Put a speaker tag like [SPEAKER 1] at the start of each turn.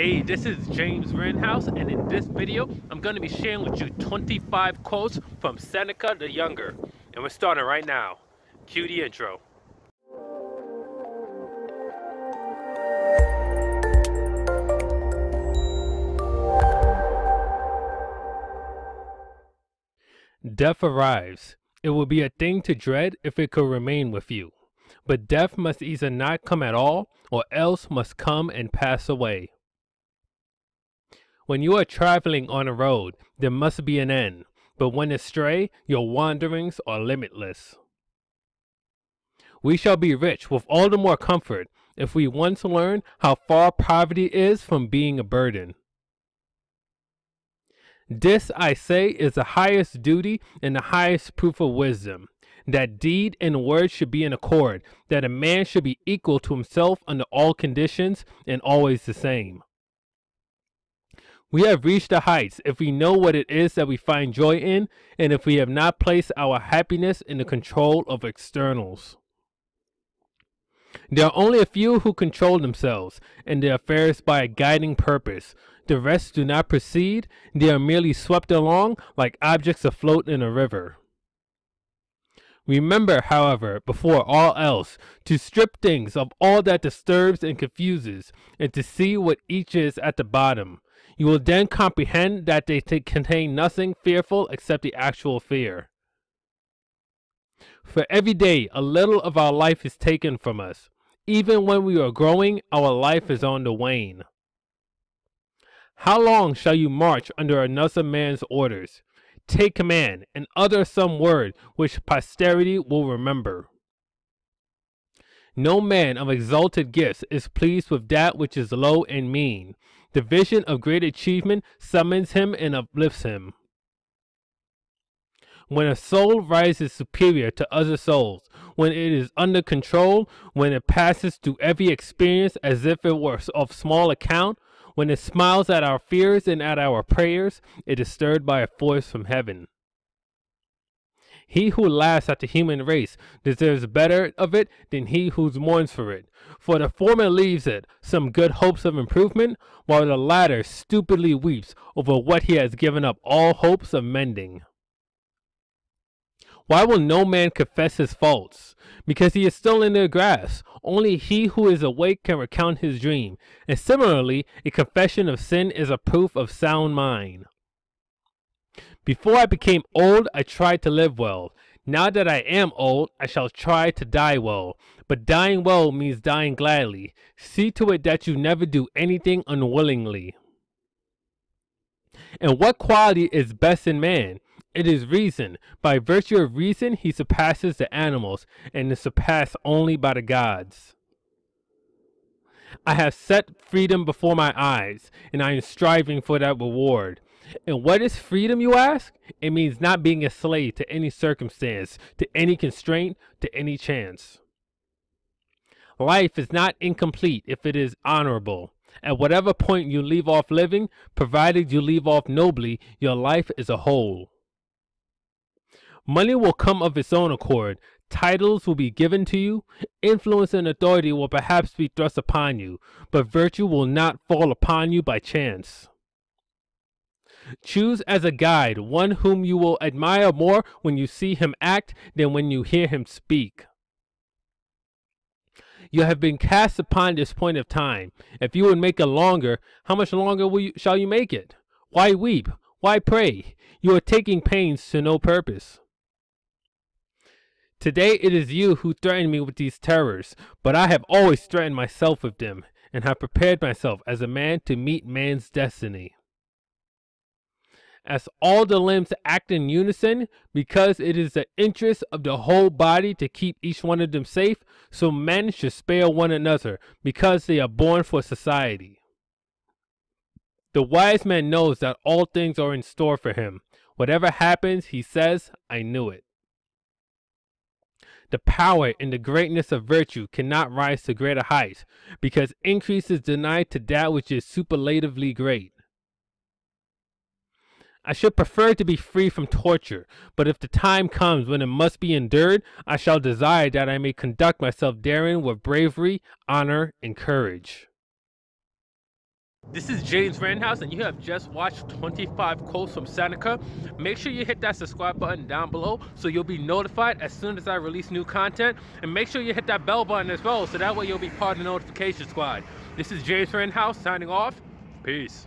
[SPEAKER 1] Hey, this is James Rittenhouse, and in this video, I'm going to be sharing with you 25 quotes from Seneca the Younger. And we're starting right now. Cue the intro. Death arrives. It will be a thing to dread if it could remain with you. But death must either not come at all, or else must come and pass away. When you are traveling on a road, there must be an end, but when astray, your wanderings are limitless. We shall be rich with all the more comfort if we once learn how far poverty is from being a burden. This, I say, is the highest duty and the highest proof of wisdom, that deed and word should be in accord, that a man should be equal to himself under all conditions and always the same. We have reached the heights if we know what it is that we find joy in, and if we have not placed our happiness in the control of externals. There are only a few who control themselves and their affairs by a guiding purpose. The rest do not proceed, they are merely swept along like objects afloat in a river. Remember, however, before all else, to strip things of all that disturbs and confuses, and to see what each is at the bottom. You will then comprehend that they contain nothing fearful except the actual fear. For every day, a little of our life is taken from us. Even when we are growing, our life is on the wane. How long shall you march under another man's orders? Take command, and utter some word which posterity will remember. No man of exalted gifts is pleased with that which is low and mean. The vision of great achievement summons him and uplifts him. When a soul rises superior to other souls, when it is under control, when it passes through every experience as if it were of small account, when it smiles at our fears and at our prayers, it is stirred by a force from heaven. He who laughs at the human race deserves better of it than he who mourns for it. For the former leaves it some good hopes of improvement, while the latter stupidly weeps over what he has given up all hopes of mending. Why will no man confess his faults? Because he is still in the grass. Only he who is awake can recount his dream. And similarly, a confession of sin is a proof of sound mind. Before I became old, I tried to live well. Now that I am old, I shall try to die well. But dying well means dying gladly. See to it that you never do anything unwillingly. And what quality is best in man? It is reason. By virtue of reason, he surpasses the animals, and is surpassed only by the gods. I have set freedom before my eyes, and I am striving for that reward. And what is freedom, you ask? It means not being a slave to any circumstance, to any constraint, to any chance. Life is not incomplete if it is honorable. At whatever point you leave off living, provided you leave off nobly, your life is a whole. Money will come of its own accord. Titles will be given to you. Influence and authority will perhaps be thrust upon you, but virtue will not fall upon you by chance. Choose as a guide one whom you will admire more when you see him act than when you hear him speak. You have been cast upon this point of time. If you would make it longer, how much longer you, shall you make it? Why weep? Why pray? You are taking pains to no purpose. Today it is you who threaten me with these terrors, but I have always threatened myself with them, and have prepared myself as a man to meet man's destiny. As all the limbs act in unison, because it is the interest of the whole body to keep each one of them safe, so men should spare one another, because they are born for society. The wise man knows that all things are in store for him. Whatever happens, he says, I knew it. The power and the greatness of virtue cannot rise to greater heights, because increase is denied to that which is superlatively great. I should prefer to be free from torture, but if the time comes when it must be endured, I shall desire that I may conduct myself therein with bravery, honor, and courage. This is James Randhouse, and you have just watched 25 quotes from Seneca. Make sure you hit that subscribe button down below so you'll be notified as soon as I release new content. And make sure you hit that bell button as well so that way you'll be part of the notification squad. This is James Randhouse signing off. Peace.